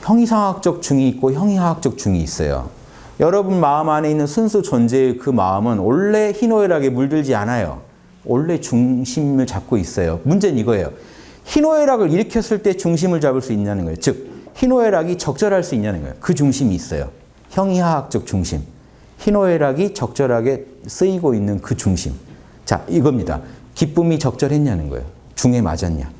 형이상학적 중이 있고 형이하학적 중이 있어요. 여러분 마음 안에 있는 순수 존재의 그 마음은 원래 희노애락에 물들지 않아요. 원래 중심을 잡고 있어요. 문제는 이거예요. 희노애락을 일으켰을 때 중심을 잡을 수 있냐는 거예요. 즉 희노애락이 적절할 수 있냐는 거예요. 그 중심이 있어요. 형이하학적 중심. 희노애락이 적절하게 쓰이고 있는 그 중심. 자 이겁니다. 기쁨이 적절했냐는 거예요. 중에 맞았냐.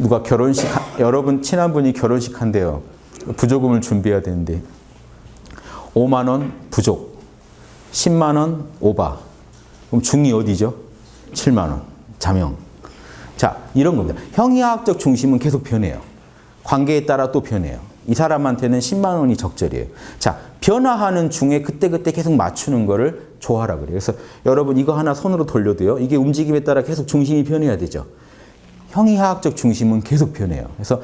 누가 결혼식, 여러분 친한 분이 결혼식 한대요. 부조금을 준비해야 되는데 5만 원 부족, 10만 원 오바. 그럼 중이 어디죠? 7만 원, 자명. 자, 이런 겁니다. 형이학적 중심은 계속 변해요. 관계에 따라 또 변해요. 이 사람한테는 10만 원이 적절이에요. 자, 변화하는 중에 그때그때 계속 맞추는 거를 조화라 그래요. 그래서 여러분 이거 하나 손으로 돌려도요. 이게 움직임에 따라 계속 중심이 변해야 되죠. 형이하학적 중심은 계속 변해요. 그래서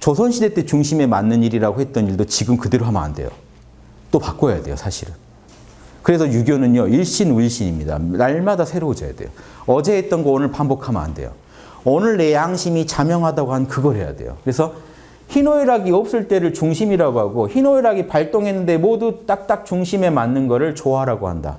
조선시대 때 중심에 맞는 일이라고 했던 일도 지금 그대로 하면 안 돼요. 또 바꿔야 돼요, 사실은. 그래서 유교는요, 일신 우일신입니다. 날마다 새로워져야 돼요. 어제 했던 거 오늘 반복하면 안 돼요. 오늘 내 양심이 자명하다고 한 그걸 해야 돼요. 그래서 희노애락이 없을 때를 중심이라고 하고 희노애락이 발동했는데 모두 딱딱 중심에 맞는 거를 조화라고 한다.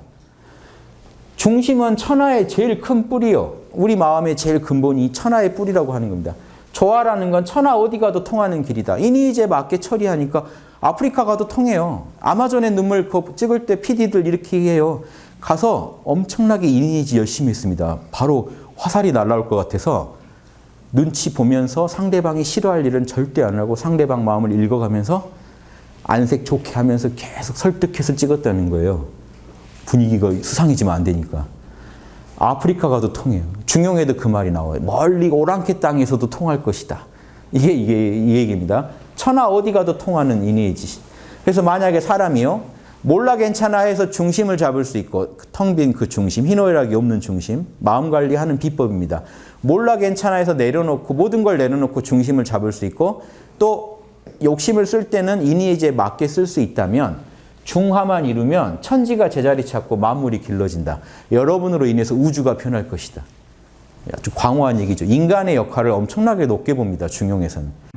중심은 천하의 제일 큰 뿌리요. 우리 마음의 제일 근본이 천하의 뿌리라고 하는 겁니다. 조화라는 건 천하 어디 가도 통하는 길이다. 이니이제 맞게 처리하니까 아프리카 가도 통해요. 아마존의 눈물 찍을 때 PD들 이렇게 해요. 가서 엄청나게 이니이지 열심히 했습니다. 바로 화살이 날라올 것 같아서 눈치 보면서 상대방이 싫어할 일은 절대 안 하고 상대방 마음을 읽어가면서 안색 좋게 하면서 계속 설득해서 찍었다는 거예요. 분위기가 수상해지면 안 되니까. 아프리카 가도 통해요. 중용에도 그 말이 나와요. 멀리 오랑캐 땅에서도 통할 것이다. 이게 이게 이 얘기입니다. 천하 어디 가도 통하는 이니지. 그래서 만약에 사람이요. 몰라 괜찮아 해서 중심을 잡을 수 있고 텅 빈 그 중심, 희노애락이 없는 중심, 마음 관리하는 비법입니다. 몰라 괜찮아 해서 내려놓고 모든 걸 내려놓고 중심을 잡을 수 있고 또 욕심을 쓸 때는 이니에지에 맞게 쓸 수 있다면 중화만 이루면 천지가 제자리 찾고 만물이 길러진다. 여러분으로 인해서 우주가 변할 것이다. 아주 광호한 얘기죠. 인간의 역할을 엄청나게 높게 봅니다. 중용에서는.